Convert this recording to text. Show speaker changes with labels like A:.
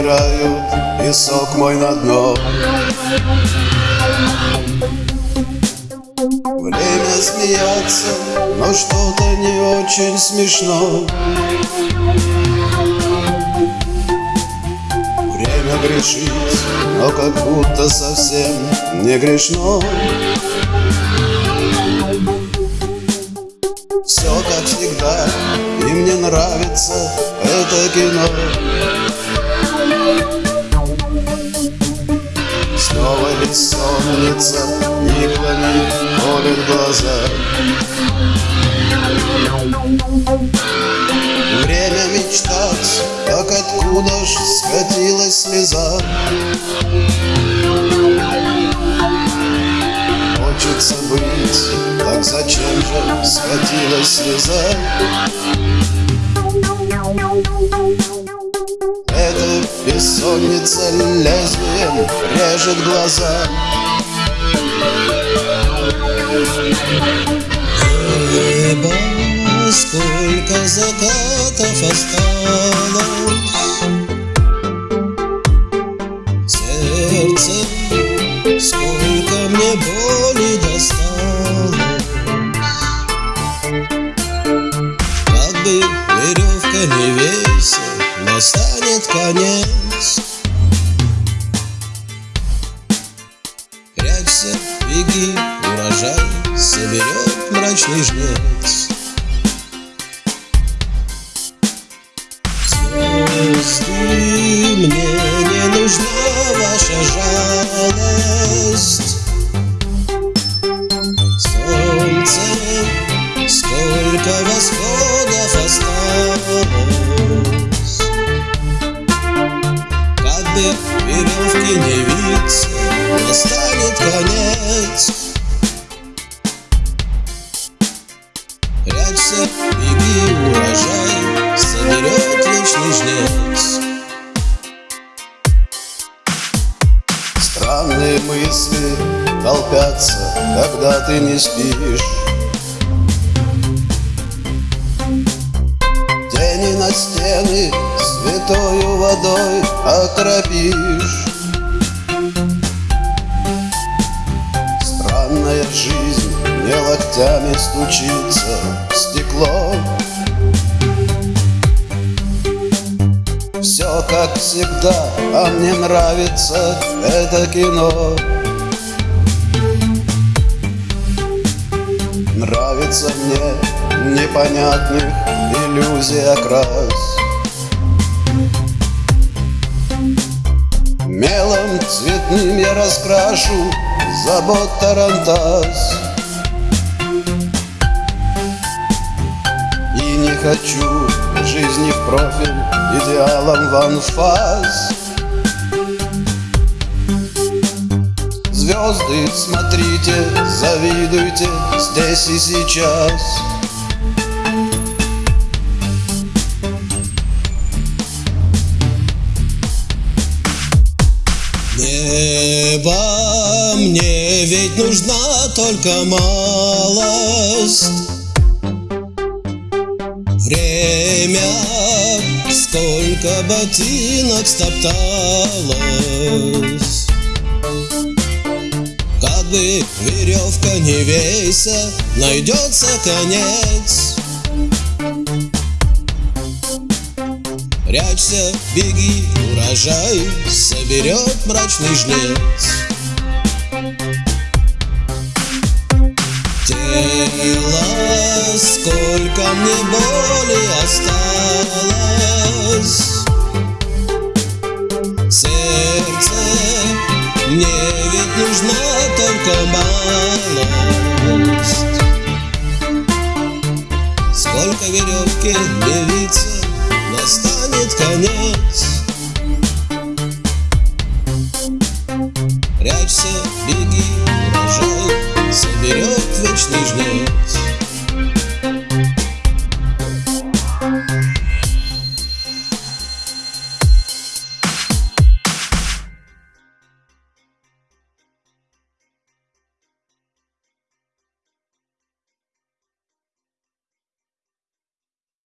A: собирают песок мой на дно. Время смеяться, но что-то не очень смешно. Время грешить, но как будто совсем не грешно. Все как всегда, и мне нравится это кино бессонница иглами колет глаза Время мечтать, как откуда ж скатилась слеза. Хочется быть, так зачем же скатилась слеза Бессонница лезвием режет глаза.
B: Небо, сколько закатов осталось. Сердце, сколько мне боли Беги, урожай соберет мрачный жнец. Прячься, беги, урожай Соберет вечный жнец
A: Странные мысли толпятся, когда ты не спишь. Тени на стены святою водой окропишь Странная жизнь не локтями стучится стекло Все как всегда, а мне нравится это кино. Нравится мне непонятных иллюзий окрас. Мелом цветным я раскрашу забот тарантас хочу жизни в профиль идеалом в анфас. Звезды, смотрите, завидуйте здесь и сейчас.
B: Небо, мне ведь нужна только малость Время, сколько ботинок стопталось Как бы веревка не вейся, найдется конец Прячься, беги, урожай соберет мрачный жнец. Тело, сколько мне боли осталось. Сердце, мне ведь нужна только малость. Сколько веревки